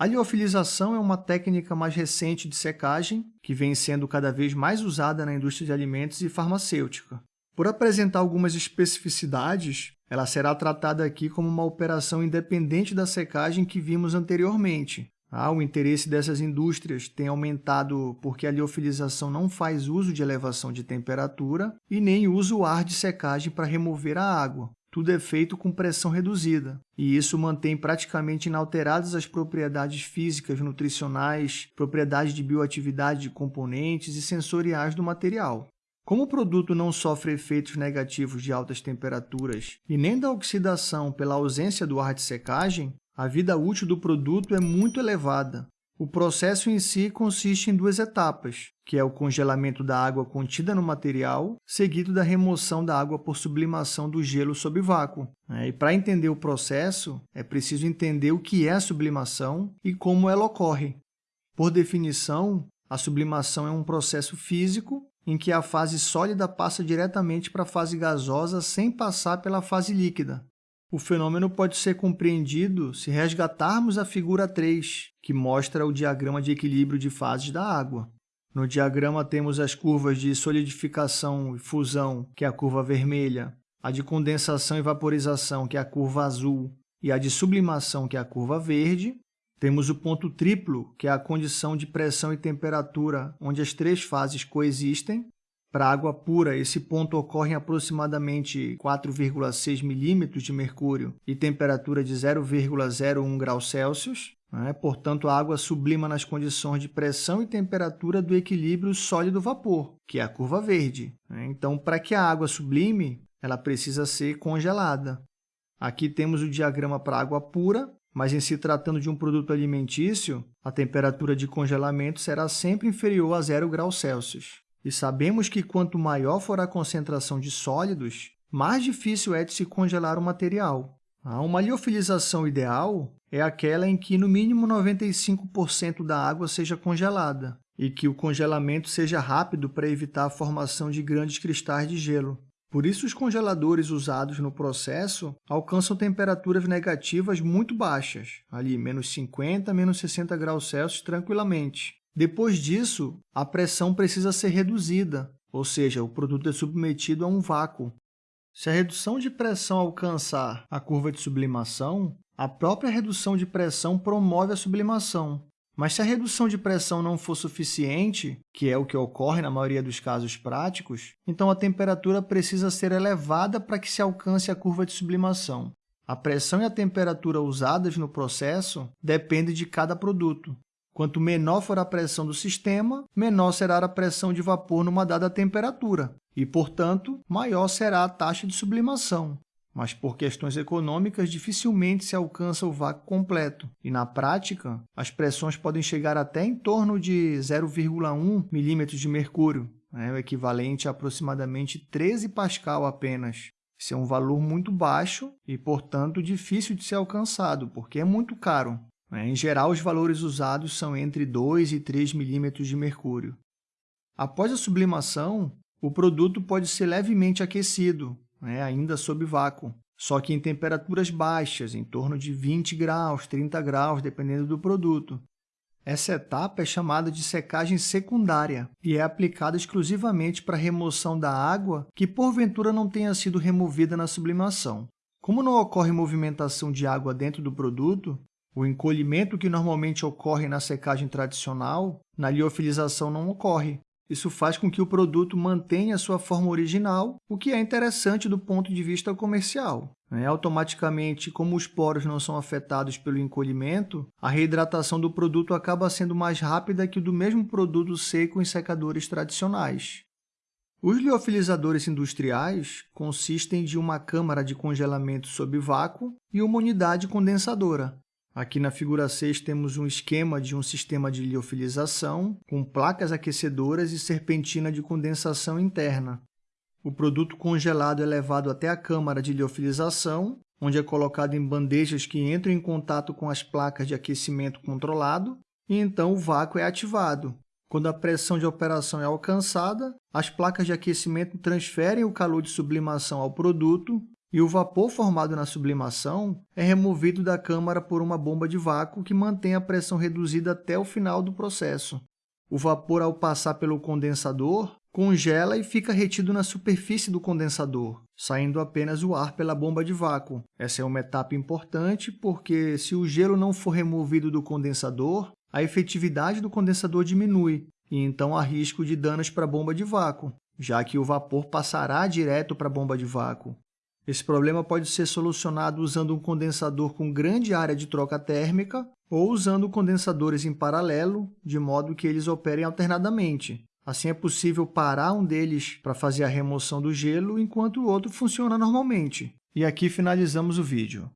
A liofilização é uma técnica mais recente de secagem que vem sendo cada vez mais usada na indústria de alimentos e farmacêutica. Por apresentar algumas especificidades, ela será tratada aqui como uma operação independente da secagem que vimos anteriormente. Ah, o interesse dessas indústrias tem aumentado porque a liofilização não faz uso de elevação de temperatura e nem usa o ar de secagem para remover a água. Tudo é feito com pressão reduzida, e isso mantém praticamente inalteradas as propriedades físicas, nutricionais, propriedades de bioatividade de componentes e sensoriais do material. Como o produto não sofre efeitos negativos de altas temperaturas e nem da oxidação pela ausência do ar de secagem, a vida útil do produto é muito elevada. O processo em si consiste em duas etapas, que é o congelamento da água contida no material, seguido da remoção da água por sublimação do gelo sob vácuo. É, e para entender o processo, é preciso entender o que é a sublimação e como ela ocorre. Por definição, a sublimação é um processo físico em que a fase sólida passa diretamente para a fase gasosa sem passar pela fase líquida. O fenômeno pode ser compreendido se resgatarmos a figura 3, que mostra o diagrama de equilíbrio de fases da água. No diagrama temos as curvas de solidificação e fusão, que é a curva vermelha, a de condensação e vaporização, que é a curva azul, e a de sublimação, que é a curva verde. Temos o ponto triplo, que é a condição de pressão e temperatura, onde as três fases coexistem, para água pura, esse ponto ocorre em aproximadamente 4,6 milímetros de mercúrio e temperatura de 0,01 graus Celsius. Né? Portanto, a água sublima nas condições de pressão e temperatura do equilíbrio sólido-vapor, que é a curva verde. Né? Então, para que a água sublime, ela precisa ser congelada. Aqui temos o diagrama para água pura, mas em se tratando de um produto alimentício, a temperatura de congelamento será sempre inferior a 0 graus Celsius. E sabemos que quanto maior for a concentração de sólidos, mais difícil é de se congelar o material. Uma liofilização ideal é aquela em que no mínimo 95% da água seja congelada e que o congelamento seja rápido para evitar a formação de grandes cristais de gelo. Por isso, os congeladores usados no processo alcançam temperaturas negativas muito baixas, ali menos 50, menos 60 graus Celsius tranquilamente. Depois disso, a pressão precisa ser reduzida, ou seja, o produto é submetido a um vácuo. Se a redução de pressão alcançar a curva de sublimação, a própria redução de pressão promove a sublimação. Mas se a redução de pressão não for suficiente, que é o que ocorre na maioria dos casos práticos, então a temperatura precisa ser elevada para que se alcance a curva de sublimação. A pressão e a temperatura usadas no processo dependem de cada produto. Quanto menor for a pressão do sistema, menor será a pressão de vapor numa dada temperatura e, portanto, maior será a taxa de sublimação. Mas por questões econômicas, dificilmente se alcança o vácuo completo. E, na prática, as pressões podem chegar até em torno de 0,1 milímetros de mercúrio, né, o equivalente a aproximadamente 13 pascal apenas. Isso é um valor muito baixo e, portanto, difícil de ser alcançado, porque é muito caro. Né? Em geral, os valores usados são entre 2 e 3 milímetros de mercúrio. Após a sublimação, o produto pode ser levemente aquecido, né? ainda sob vácuo, só que em temperaturas baixas, em torno de 20 graus, 30 graus, dependendo do produto. Essa etapa é chamada de secagem secundária e é aplicada exclusivamente para a remoção da água que porventura não tenha sido removida na sublimação. Como não ocorre movimentação de água dentro do produto, o encolhimento que normalmente ocorre na secagem tradicional, na liofilização não ocorre. Isso faz com que o produto mantenha sua forma original, o que é interessante do ponto de vista comercial. É, automaticamente, como os poros não são afetados pelo encolhimento, a reidratação do produto acaba sendo mais rápida que o do mesmo produto seco em secadores tradicionais. Os liofilizadores industriais consistem de uma câmara de congelamento sob vácuo e uma unidade condensadora. Aqui na figura 6 temos um esquema de um sistema de liofilização com placas aquecedoras e serpentina de condensação interna. O produto congelado é levado até a câmara de liofilização, onde é colocado em bandejas que entram em contato com as placas de aquecimento controlado, e então o vácuo é ativado. Quando a pressão de operação é alcançada, as placas de aquecimento transferem o calor de sublimação ao produto e o vapor formado na sublimação é removido da câmara por uma bomba de vácuo que mantém a pressão reduzida até o final do processo. O vapor, ao passar pelo condensador, congela e fica retido na superfície do condensador, saindo apenas o ar pela bomba de vácuo. Essa é uma etapa importante porque, se o gelo não for removido do condensador, a efetividade do condensador diminui, e então há risco de danos para a bomba de vácuo, já que o vapor passará direto para a bomba de vácuo. Esse problema pode ser solucionado usando um condensador com grande área de troca térmica ou usando condensadores em paralelo, de modo que eles operem alternadamente. Assim, é possível parar um deles para fazer a remoção do gelo, enquanto o outro funciona normalmente. E aqui finalizamos o vídeo.